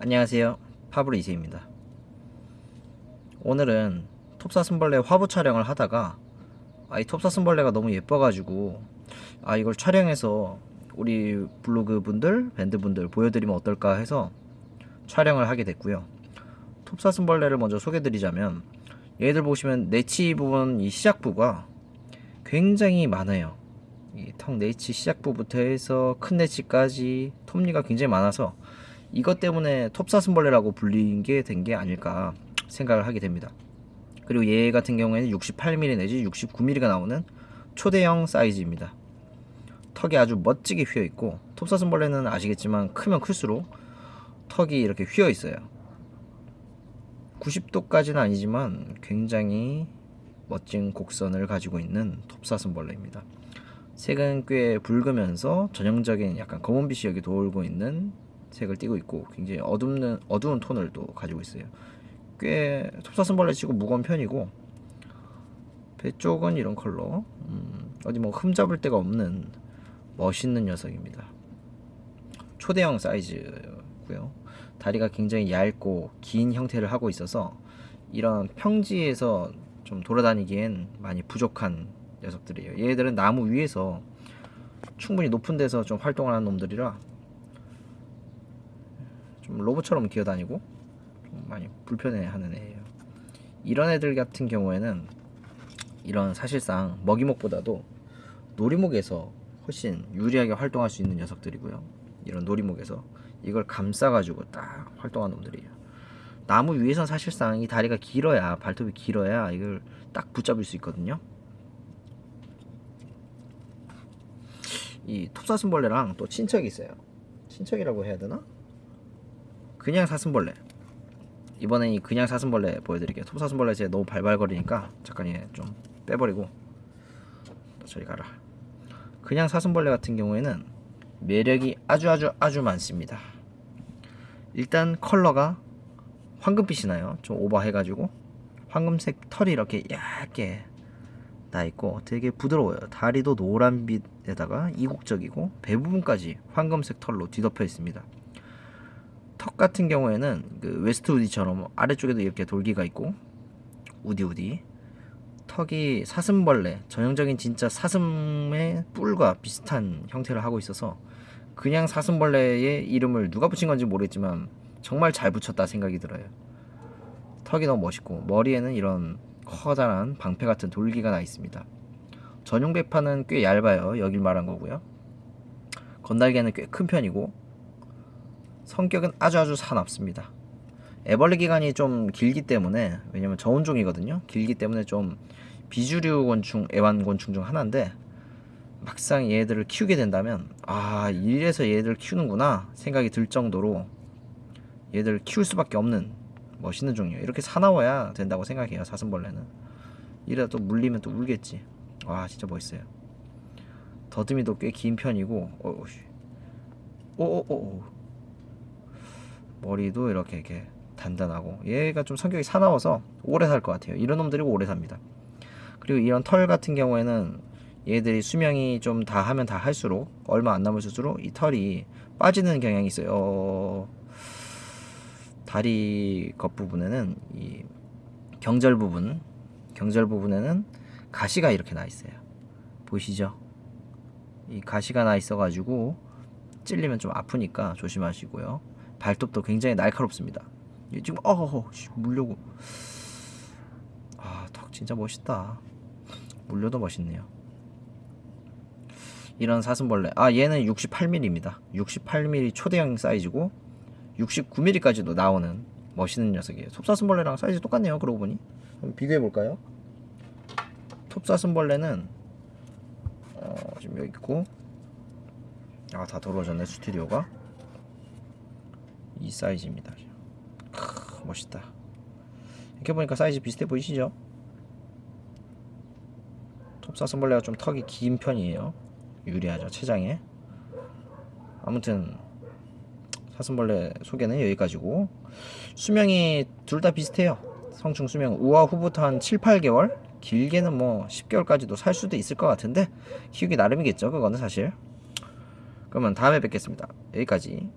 안녕하세요. 파브르 이세입니다. 오늘은 톱사슴벌레 화보 촬영을 하다가 아, 이 톱사슴벌레가 너무 예뻐가지고 아 이걸 촬영해서 우리 블로그 분들 밴드 분들 보여드리면 어떨까 해서 촬영을 하게 됐고요. 톱사슴벌레를 먼저 소개드리자면 얘들 보시면 내치 부분 이 시작부가 굉장히 많아요. 이턱 내치 시작부부터 해서 큰 내치까지 톱니가 굉장히 많아서 이것 때문에 톱사슴벌레라고 불린 게된 게 아닐까 생각을 하게 됩니다. 그리고 얘 같은 경우에는 68mm 내지 69mm가 나오는 초대형 사이즈입니다. 턱이 아주 멋지게 휘어 있고 톱사슴벌레는 아시겠지만 크면 클수록 턱이 이렇게 휘어 있어요. 90도까지는 아니지만 굉장히 멋진 곡선을 가지고 있는 톱사슴벌레입니다. 색은 꽤 붉으면서 전형적인 약간 검은빛이 여기 돌고 있는 색을 띠고 있고 굉장히 어둡는 어두운 톤을 또 가지고 있어요. 꽤 톱사슴벌레 치고 무거운 편이고 배 쪽은 이런 컬러 음, 어디 뭐 흠잡을 데가 없는 멋있는 녀석입니다. 초대형 사이즈고요. 다리가 굉장히 얇고 긴 형태를 하고 있어서 이런 평지에서 좀 돌아다니기엔 많이 부족한 녀석들이에요. 얘들은 나무 위에서 충분히 높은 데서 좀 활동을 하는 놈들이라 좀 로봇처럼 기어다니고 좀 많이 불편해하는 애예요. 이런 애들 같은 경우에는 이런 사실상 먹이목보다도 놀이목에서 훨씬 유리하게 활동할 수 있는 녀석들이고요. 이런 놀이목에서 이걸 감싸가지고 딱 활동하는 놈들이에요. 나무 위에선 사실상 이 다리가 길어야 발톱이 길어야 이걸 딱 붙잡을 수 있거든요. 이 톱사슴벌레랑 또 친척이 있어요. 친척이라고 해야 되나? 그냥 사슴벌레. 이번엔 이 그냥 사슴벌레 보여드릴게요. 톱사슴벌레 제가 너무 발발거리니까 잠깐 얘좀 빼버리고 저리 가라. 그냥 사슴벌레 같은 경우에는 매력이 아주 아주 아주 많습니다. 일단 컬러가 황금빛이 나요. 좀 오버해가지고 황금색 털이 이렇게 얇게 나 있고 되게 부드러워요. 다리도 노란빛에다가 이국적이고 배 부분까지 황금색 털로 뒤덮여 있습니다 턱 같은 경우에는 그 웨스트 우디처럼 아래쪽에도 이렇게 돌기가 있고 우디 우디. 턱이 사슴벌레 전형적인 진짜 사슴의 뿔과 비슷한 형태를 하고 있어서 그냥 사슴벌레의 이름을 누가 붙인 건지 모르겠지만 정말 잘 붙였다 생각이 들어요. 턱이 너무 멋있고 머리에는 이런 커다란 방패 같은 돌기가 나 있습니다. 전용 배파는 꽤 얇아요. 여길 말한 거고요. 건달개는 꽤 큰 편이고 성격은 아주 아주 사납습니다. 애벌레 기간이 좀 길기 때문에 왜냐면 저온종이거든요. 길기 때문에 좀 비주류 곤충, 애완곤충 중 하나인데 막상 얘들을 키우게 된다면 아 이래서 얘들 키우는구나 생각이 들 정도로 얘들 키울 수밖에 없는 멋있는 종이에요. 이렇게 사나워야 된다고 생각해요. 사슴벌레는 이래도 또 물리면 또 울겠지. 와 진짜 멋있어요. 더듬이도 꽤 긴 편이고 오오오 머리도 이렇게 이렇게 단단하고 얘가 좀 성격이 사나워서 오래 살 것 같아요. 이런 놈들이 오래 삽니다. 그리고 이런 털 같은 경우에는 얘들이 수명이 좀 다 하면 다 할수록 얼마 안 남을수록 이 털이 빠지는 경향이 있어요. 어... 다리 겉부분에는 이 경절 부분 경절 부분에는 가시가 이렇게 나 있어요. 보이시죠? 이 가시가 나 있어 가지고 찔리면 좀 아프니까 조심하시고요 발톱도 굉장히 날카롭습니다. 지금 어허허 물려고. 아 턱 진짜 멋있다. 물려도 멋있네요. 이런 사슴벌레. 아 얘는 68mm입니다 68mm 초대형 사이즈고 69mm까지도 나오는 멋있는 녀석이에요. 톱사슴벌레랑 사이즈 똑같네요 그러고 보니. 한번 비교해 볼까요? 톱사슴벌레는 어, 지금 여기 있고. 아 다 더러워졌네 스튜디오가 이 사이즈입니다. 크, 멋있다. 이렇게 보니까 사이즈 비슷해 보이시죠? 톱사슴벌레가 좀 턱이 긴 편이에요. 유리하죠 체장에. 아무튼 사슴벌레 소개는 여기까지고. 수명이 둘 다 비슷해요. 성충 수명 우아 후부터 한 7, 8개월? 길게는 뭐 10개월까지도 살 수도 있을 것 같은데 키우기 나름이겠죠 그거는 사실. 그러면 다음에 뵙겠습니다. 여기까지